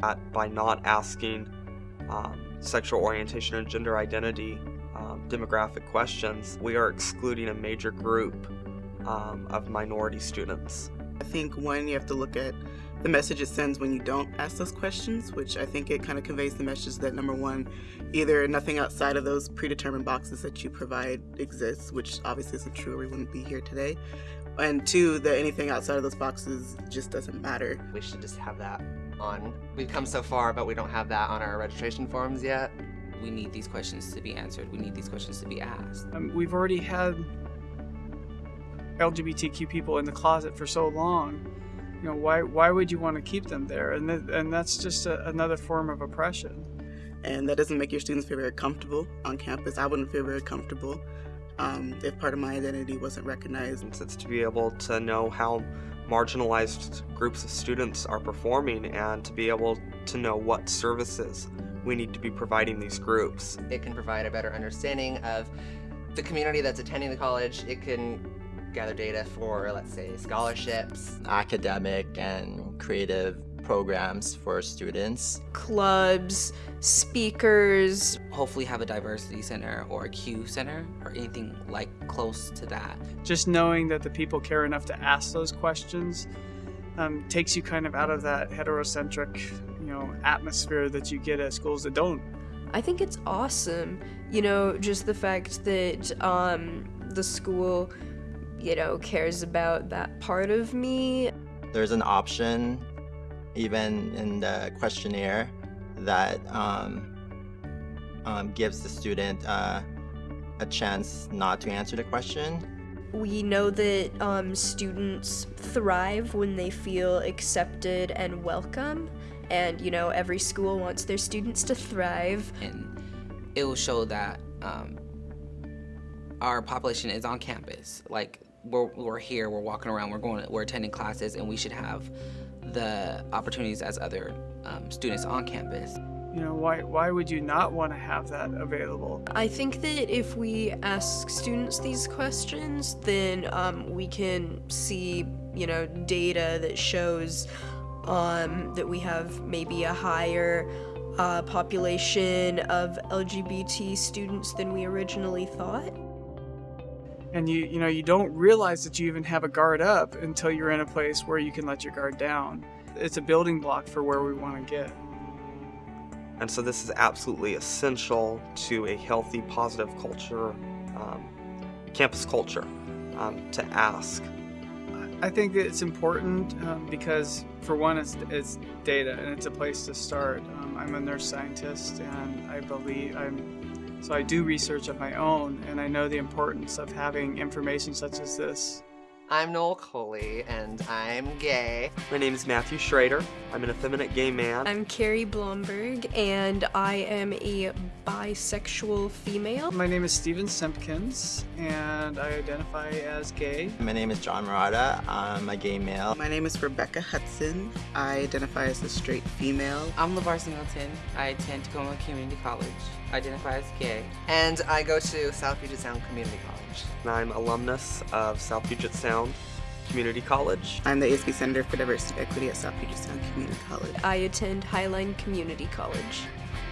That by not asking um, sexual orientation and gender identity um, demographic questions, we are excluding a major group um, of minority students. I think one, you have to look at the message it sends when you don't ask those questions, which I think it kind of conveys the message that number one, either nothing outside of those predetermined boxes that you provide exists, which obviously isn't true or we wouldn't be here today. And two, that anything outside of those boxes just doesn't matter. We should just have that on. We've come so far, but we don't have that on our registration forms yet. We need these questions to be answered. We need these questions to be asked. Um, we've already had LGBTQ people in the closet for so long. You know, why why would you want to keep them there? And th and that's just a, another form of oppression. And that doesn't make your students feel very comfortable on campus. I wouldn't feel very comfortable um, if part of my identity wasn't recognized. It's to be able to know how marginalized groups of students are performing and to be able to know what services we need to be providing these groups. It can provide a better understanding of the community that's attending the college. It can gather data for, let's say, scholarships, academic and creative programs for students, clubs, speakers. Hopefully have a diversity center or a Q center or anything like close to that. Just knowing that the people care enough to ask those questions um, takes you kind of out of that heterocentric, you know, atmosphere that you get at schools that don't. I think it's awesome, you know, just the fact that um, the school, you know, cares about that part of me. There's an option, even in the questionnaire, that um, um, gives the student uh, a chance not to answer the question. We know that um, students thrive when they feel accepted and welcome. And, you know, every school wants their students to thrive. And it will show that um, our population is on campus. Like, we're, we're here, we're walking around, we're going, we're attending classes, and we should have the opportunities as other um, students on campus. You know, why, why would you not want to have that available? I think that if we ask students these questions, then um, we can see, you know, data that shows um, that we have maybe a higher uh, population of LGBT students than we originally thought. And you, you know, you don't realize that you even have a guard up until you're in a place where you can let your guard down. It's a building block for where we want to get. And so this is absolutely essential to a healthy, positive culture, um, campus culture, um, to ask. I think that it's important um, because, for one, it's, it's data and it's a place to start. Um, I'm a nurse scientist and I believe I'm, so I do research of my own and I know the importance of having information such as this. I'm Noel Coley, and I'm gay. My name is Matthew Schrader. I'm an effeminate gay man. I'm Carrie Blomberg, and I am a bisexual female. My name is Steven Simpkins, and I identify as gay. My name is John Murata. I'm a gay male. My name is Rebecca Hudson. I identify as a straight female. I'm LeVar Singleton. I attend Tacoma Community College. I identify as gay. And I go to South Puget Sound Community College. And I'm alumnus of South Puget Sound Community College. I'm the ASB Senator for Diversity and Equity at South Puget Sound Community College. I attend Highline Community College.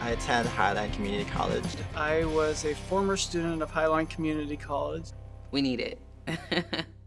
I attend Highline Community College. I was a former student of Highline Community College. We need it.